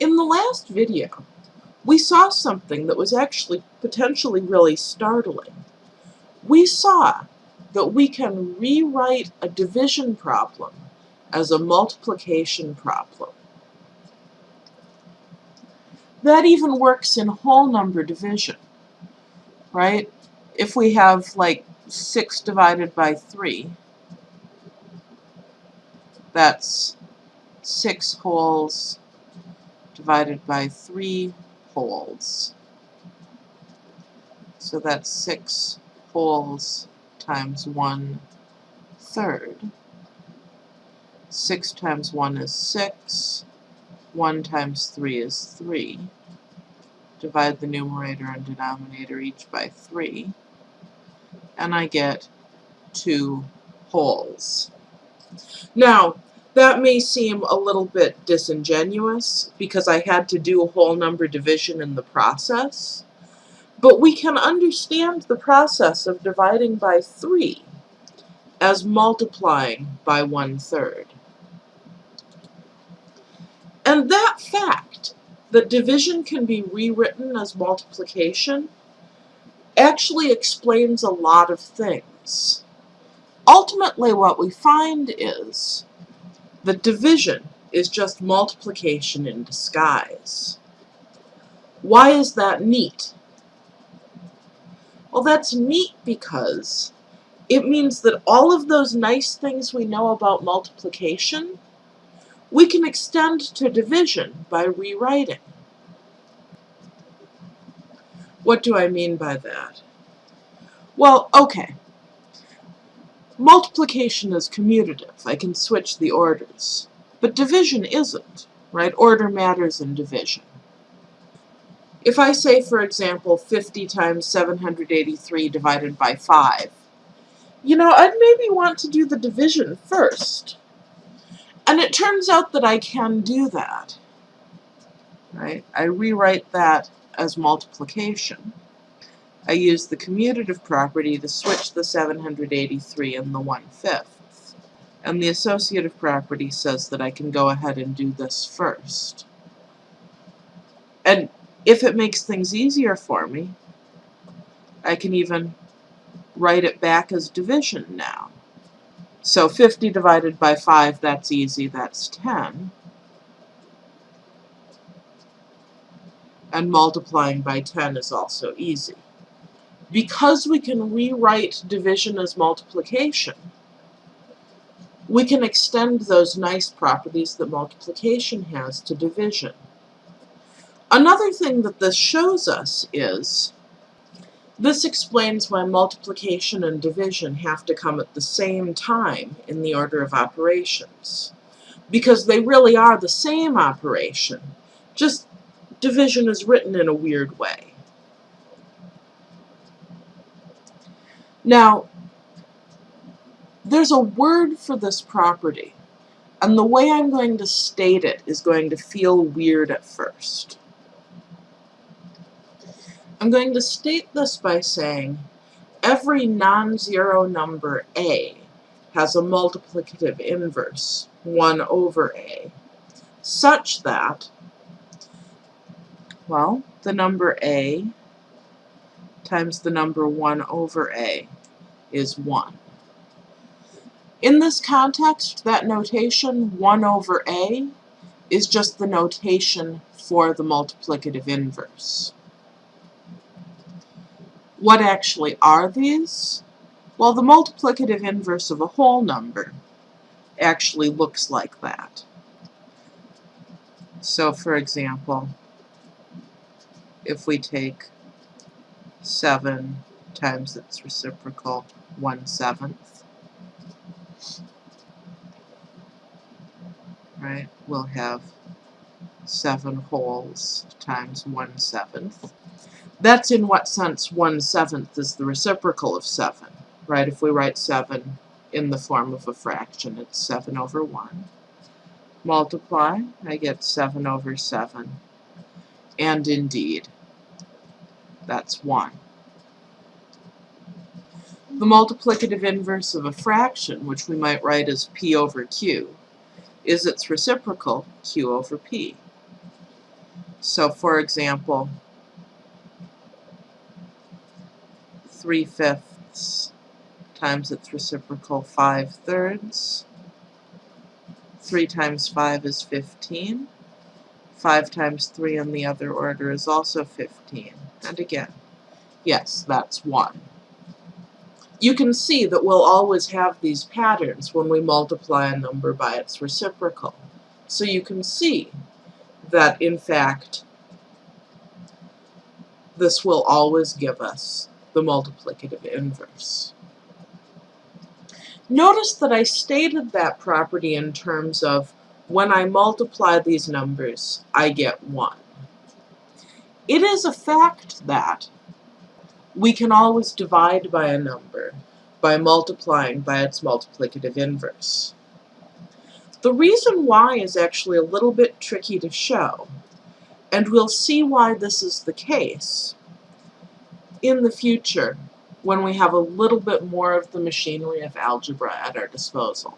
In the last video, we saw something that was actually potentially really startling. We saw that we can rewrite a division problem as a multiplication problem. That even works in whole number division, right? If we have like 6 divided by 3, that's 6 wholes divided by 3 wholes. So that's 6 wholes times 1 third. 6 times 1 is 6. 1 times 3 is 3. Divide the numerator and denominator each by 3. And I get 2 wholes. Now, that may seem a little bit disingenuous because I had to do a whole number division in the process, but we can understand the process of dividing by 3 as multiplying by one-third. And that fact, that division can be rewritten as multiplication, actually explains a lot of things. Ultimately, what we find is that division is just multiplication in disguise. Why is that neat? Well, that's neat because it means that all of those nice things we know about multiplication, we can extend to division by rewriting. What do I mean by that? Well, okay. Multiplication is commutative. I can switch the orders. But division isn't, right? Order matters in division. If I say, for example, 50 times 783 divided by 5, you know, I'd maybe want to do the division first. And it turns out that I can do that. Right? I rewrite that as multiplication. I use the commutative property to switch the 783 and the 1 fifth. And the associative property says that I can go ahead and do this first. And if it makes things easier for me, I can even write it back as division now. So 50 divided by 5, that's easy, that's 10. And multiplying by 10 is also easy because we can rewrite division as multiplication, we can extend those nice properties that multiplication has to division. Another thing that this shows us is this explains why multiplication and division have to come at the same time in the order of operations. Because they really are the same operation, just division is written in a weird way. Now, there's a word for this property, and the way I'm going to state it is going to feel weird at first. I'm going to state this by saying every non-zero number a has a multiplicative inverse, 1 over a, such that, well, the number a times the number 1 over a is 1. In this context, that notation 1 over a is just the notation for the multiplicative inverse. What actually are these? Well, the multiplicative inverse of a whole number actually looks like that. So, for example, if we take 7 times its reciprocal 1 seventh. Right, we'll have 7 wholes times 1 seventh. That's in what sense 1 seventh is the reciprocal of 7, right? If we write 7 in the form of a fraction, it's 7 over 1. Multiply, I get 7 over 7. And indeed, that's 1. The multiplicative inverse of a fraction, which we might write as p over q, is its reciprocal, q over p. So for example, 3 fifths times its reciprocal 5 thirds. 3 times 5 is 15. 5 times 3 in the other order is also 15. And again, yes, that's 1. You can see that we'll always have these patterns when we multiply a number by its reciprocal. So you can see that, in fact, this will always give us the multiplicative inverse. Notice that I stated that property in terms of when I multiply these numbers, I get 1. It is a fact that we can always divide by a number by multiplying by its multiplicative inverse. The reason why is actually a little bit tricky to show, and we'll see why this is the case in the future when we have a little bit more of the machinery of algebra at our disposal.